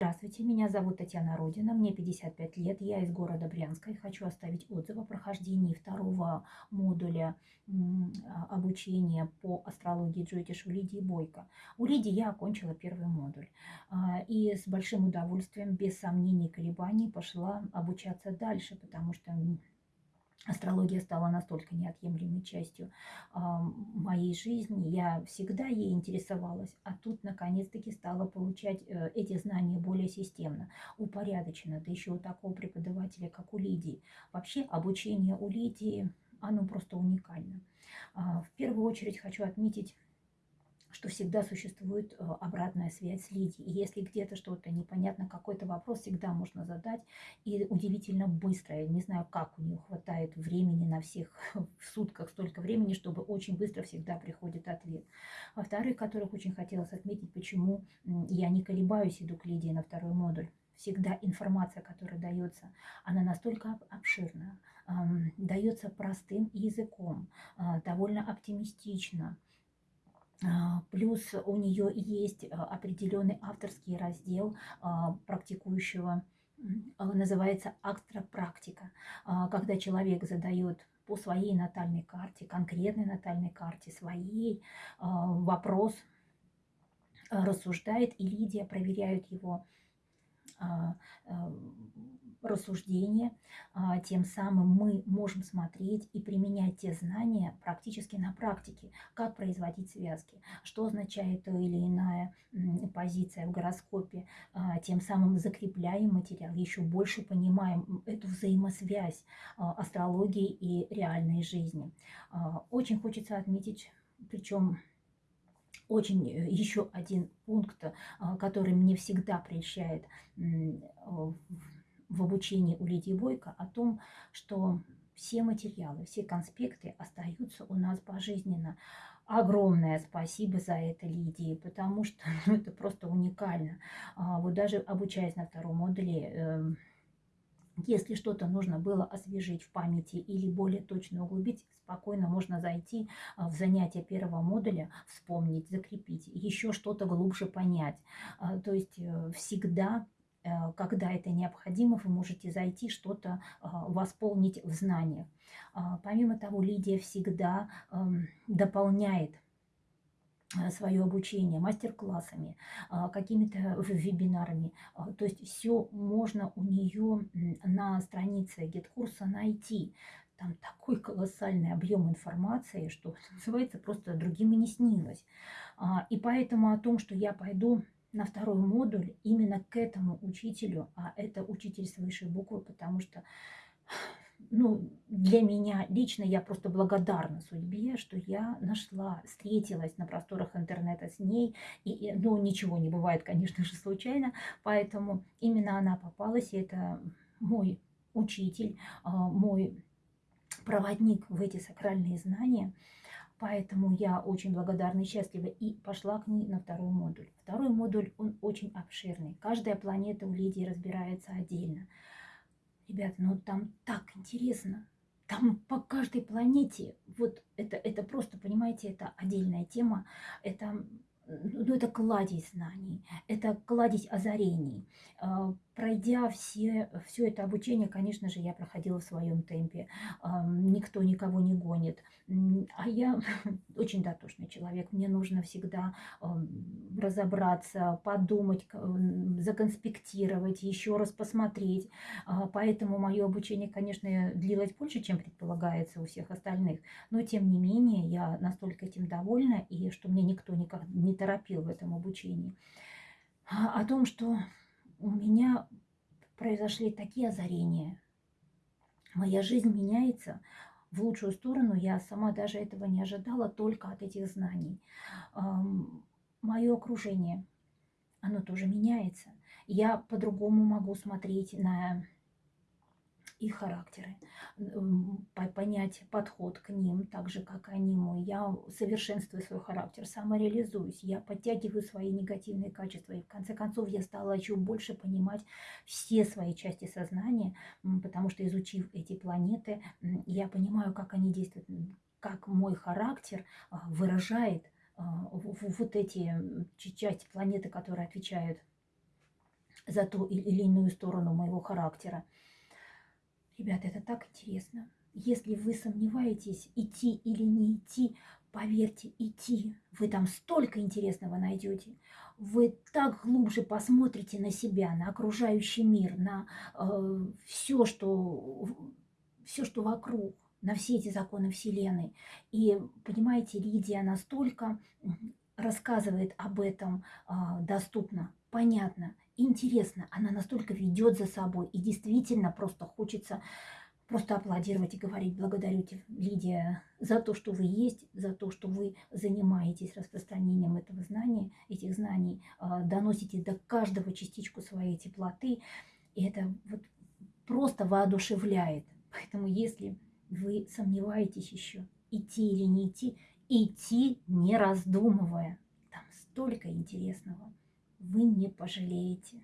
Здравствуйте, меня зовут Татьяна Родина, мне 55 лет, я из города Брянска и хочу оставить отзыв о прохождении второго модуля а, обучения по астрологии Джойтиш у Лидии Бойко. У Лидии я окончила первый модуль а, и с большим удовольствием, без сомнений и колебаний пошла обучаться дальше, потому что Астрология стала настолько неотъемлемой частью э, моей жизни, я всегда ей интересовалась, а тут наконец-таки стала получать э, эти знания более системно, упорядоченно, да еще у такого преподавателя, как у Лидии. Вообще обучение у Лидии, оно просто уникально. Э, в первую очередь хочу отметить что всегда существует э, обратная связь с Лидией. И если где-то что-то непонятно, какой-то вопрос всегда можно задать. И удивительно быстро. Я не знаю, как у нее хватает времени на всех в сутках столько времени, чтобы очень быстро всегда приходит ответ. Во-вторых, которых очень хотелось отметить, почему я не колебаюсь, иду к Лидии на второй модуль всегда информация, которая дается, она настолько обширна, дается простым языком, а, довольно оптимистично, а, плюс у нее есть а, определенный авторский раздел а, практикующего, называется астропрактика, когда человек задает по своей натальной карте, конкретной натальной карте, своей вопрос, рассуждает, и Лидия проверяет его рассуждения, а, тем самым мы можем смотреть и применять те знания практически на практике, как производить связки, что означает то или иная позиция в гороскопе, а, тем самым закрепляем материал, еще больше понимаем эту взаимосвязь а, астрологии и реальной жизни. Очень хочется отметить, причем очень э, еще один пункт, который мне всегда прельщает в обучении у Лидии Бойко о том, что все материалы, все конспекты остаются у нас пожизненно. Огромное спасибо за это Лидии, потому что ну, это просто уникально. А, вот даже обучаясь на втором модуле, э, если что-то нужно было освежить в памяти или более точно углубить, спокойно можно зайти а, в занятие первого модуля, вспомнить, закрепить, еще что-то глубже понять. А, то есть э, всегда Э, когда это необходимо, вы можете зайти, что-то а, восполнить в знаниях. Помимо того, Лидия всегда дополняет свое обучение мастер-классами, а, какими-то вебинарами. То есть все можно у нее на странице GetCourse а найти. Там такой колоссальный объем информации, что называется, просто другим и не снилось. И поэтому о том, что я пойду на второй модуль именно к этому учителю, а это учитель с высшей буквы, потому что ну, для меня лично я просто благодарна судьбе, что я нашла, встретилась на просторах интернета с ней. И, ну, ничего не бывает, конечно же, случайно. Поэтому именно она попалась, и это мой учитель, а, мой проводник в эти сакральные знания. Поэтому я очень благодарна и счастлива и пошла к ней на второй модуль. Второй модуль, он очень обширный. Каждая планета у Лидии разбирается отдельно. Ребята, ну там так интересно. Там по каждой планете, вот это, это просто, понимаете, это отдельная тема. Это ну, это кладезь знаний, это кладезь озарений. Пройдя все, все это обучение, конечно же, я проходила в своем темпе. Никто никого не гонит. А я очень дотошный человек. Мне нужно всегда разобраться, подумать, законспектировать, еще раз посмотреть. А, поэтому мое обучение, конечно, длилось больше, чем предполагается у всех остальных. Но, тем не менее, я настолько этим довольна, и что мне никто никак не торопил в этом обучении. А, о том, что у меня произошли такие озарения. Моя жизнь меняется в лучшую сторону. Я сама даже этого не ожидала только от этих знаний. Мое окружение, оно тоже меняется. Я по-другому могу смотреть на их характеры, понять подход к ним, так же, как они мой. Я совершенствую свой характер, самореализуюсь, я подтягиваю свои негативные качества. И в конце концов я стала еще больше понимать все свои части сознания, потому что изучив эти планеты, я понимаю, как они действуют, как мой характер а, выражает а, вот эти части планеты, которые отвечают за ту или иную сторону моего характера. Ребята, это так интересно. Если вы сомневаетесь, идти или не идти, поверьте, идти. Вы там столько интересного найдете. Вы так глубже посмотрите на себя, на окружающий мир, на э, все, что, все, что вокруг, на все эти законы Вселенной. И, понимаете, Лидия настолько рассказывает об этом э, доступно, понятно, интересно. Она настолько ведет за собой. И действительно просто хочется просто аплодировать и говорить благодарю тебе, Лидия, за то, что вы есть, за то, что вы занимаетесь распространением этого знания, этих знаний, а, доносите до каждого частичку своей теплоты. И это вот просто воодушевляет. Поэтому если вы сомневаетесь еще, идти или не идти, идти не раздумывая. Там столько интересного. Вы не пожалеете.